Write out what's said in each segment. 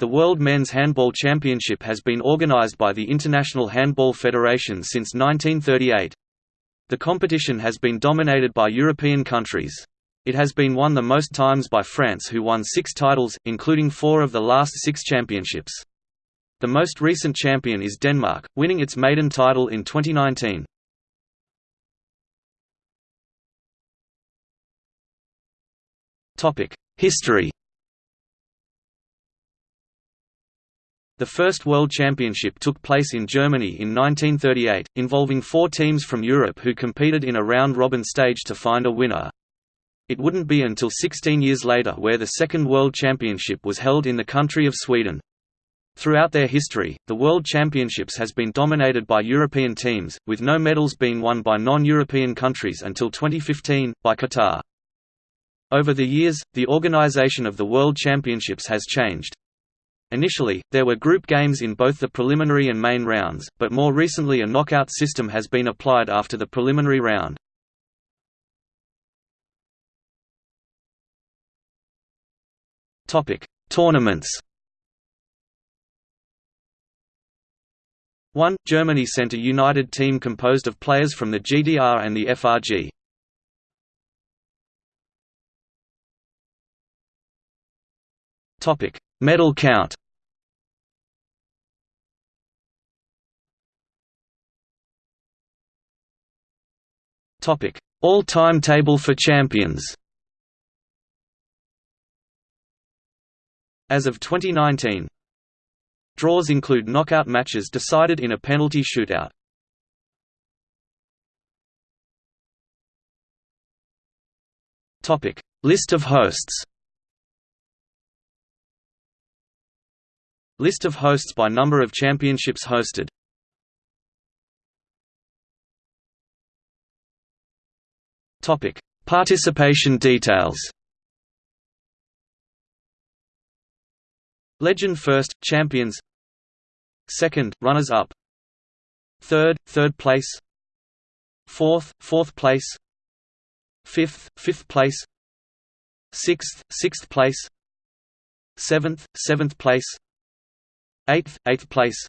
The World Men's Handball Championship has been organized by the International Handball Federation since 1938. The competition has been dominated by European countries. It has been won the most times by France who won six titles, including four of the last six championships. The most recent champion is Denmark, winning its maiden title in 2019. History The first World Championship took place in Germany in 1938, involving four teams from Europe who competed in a round-robin stage to find a winner. It wouldn't be until 16 years later where the Second World Championship was held in the country of Sweden. Throughout their history, the World Championships has been dominated by European teams, with no medals being won by non-European countries until 2015, by Qatar. Over the years, the organization of the World Championships has changed. Initially, there were group games in both the preliminary and main rounds, but more recently a knockout system has been applied after the preliminary round. Topic: Tournaments 1. Germany sent a united team composed of players from the GDR and the FRG. Topic: Medal count. Topic: All-time table for champions. As of 2019, draws include knockout matches decided in a penalty shootout. List of hosts. List of hosts by number of championships hosted Topic: Participation details. Legend first, champions. Second, runners-up. Third, third place. Fourth, fourth place. Fifth, fifth place. Sixth, sixth place. Seventh, seventh place. 8th, 8th place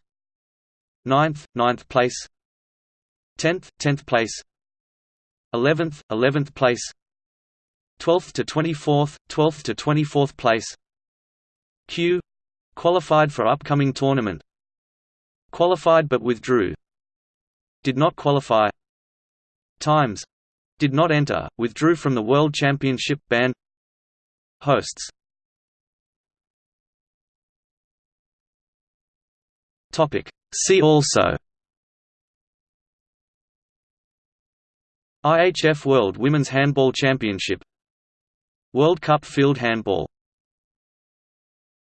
9th, 9th place 10th, 10th place 11th, 11th place 12th to 24th, 12th to 24th place. Q. Qualified for upcoming tournament. Qualified but withdrew. Did not qualify. Times. Did not enter. Withdrew from the world championship ban. Hosts Topic. See also. IHF World Women's Handball Championship. World Cup Field Handball